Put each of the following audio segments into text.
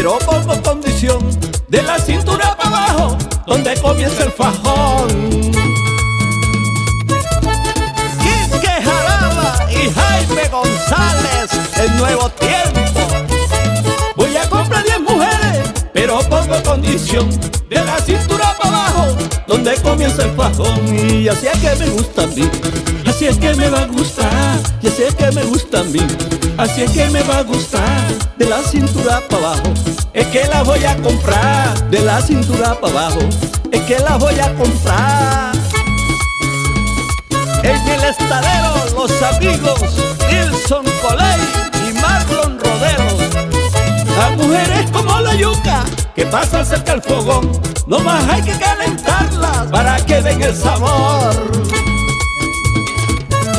pero pongo condición de la cintura para abajo, donde comienza el fajón. Quique Jaraba y Jaime González, el nuevo tiempo. Voy a comprar 10 mujeres, pero pongo condición fajón. Y así es que me gusta a mí, así es que me va a gustar, y así es que me gusta a mí. Así es que me va a gustar de la cintura para abajo. Es que la voy a comprar de la cintura para abajo. Es que la voy a comprar. En el estadero los amigos Nilson Coley que pasan cerca del fogón. No más hay que calentarlas para que den el sabor.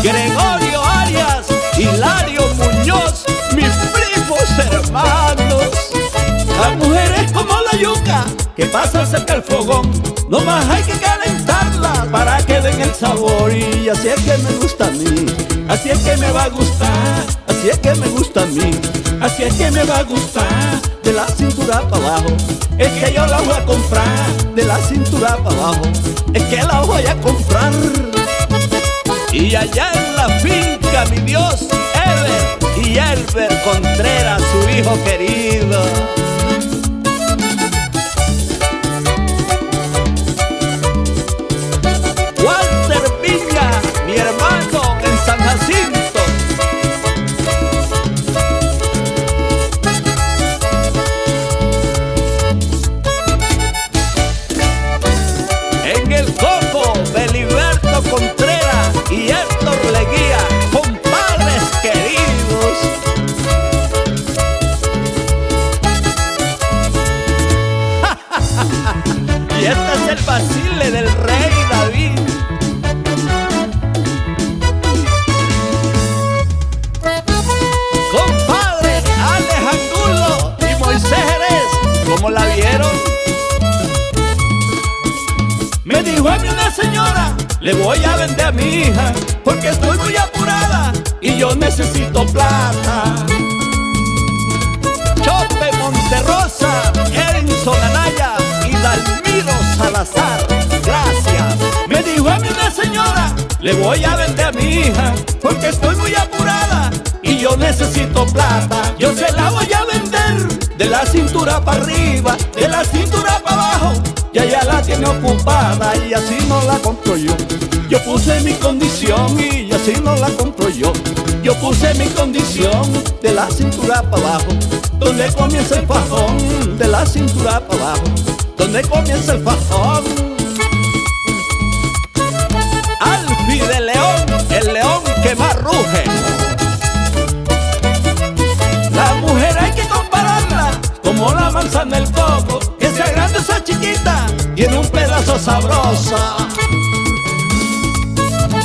Gregorio Arias, Hilario Muñoz, mis primos hermanos. Las mujeres como la yuca que pasan cerca del fogón, no más hay que calentarlas para que sabor. Y así es que me gusta a mí, así es que me va a gustar, así es que me gusta a mí, así es que me va a gustar de la cintura para abajo. Es que yo la voy a comprar de la cintura para abajo, es que la voy a comprar. Y allá en la finca, mi Dios, Ever y Elber Contreras, su hijo querido. El basile del rey David. Compadre Alejandro y Moisés Jerez, ¿cómo la vieron? Me dijo a mí una señora, le voy a vender a mi hija, porque estoy muy apurada y yo necesito plata. Salazar, gracias. Me dijo a mí una señora, le voy a vender a mi hija, porque estoy muy apurada y yo necesito plata. Yo se la voy a vender de la cintura para arriba, de la cintura para abajo. Ya ya la tiene ocupada y así no la compro yo. Yo puse mi condición y así no la compro yo. Yo puse mi condición de la cintura para abajo, donde comienza el fajón, de la cintura para abajo, donde comienza el fajón. Alfi de León, el león que más ruge. La mujer hay que compararla como la manzana del coco, que sea grande o sea chiquita, tiene un pedazo sabroso.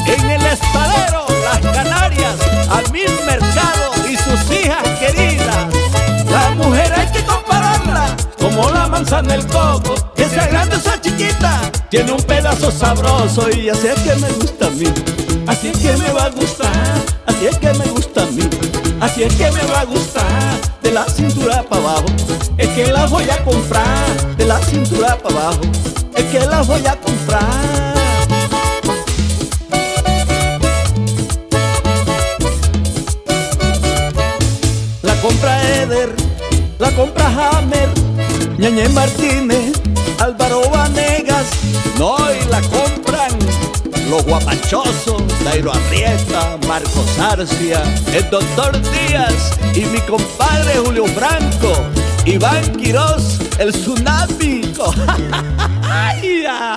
En el estadero, las Canarias, al mil mercado y sus hijas queridas. La mujer hay que compararla como la manzana del coco, tiene un pedazo sabroso y así es que me gusta a mí. Así es que me va a gustar, así es que me gusta a mí. Así es que me va a gustar de la cintura para abajo. Es que la voy a comprar de la cintura para abajo. Es que la voy a comprar. La compra Eder, la compra Hammer, Ñañe Martínez, Álvaro Vanegas, los guapachosos, Dairo Arrieta, Marcos Arcia, el doctor Díaz y mi compadre Julio Franco, Iván Quirós, el tsunámico. ¡Ay, ya!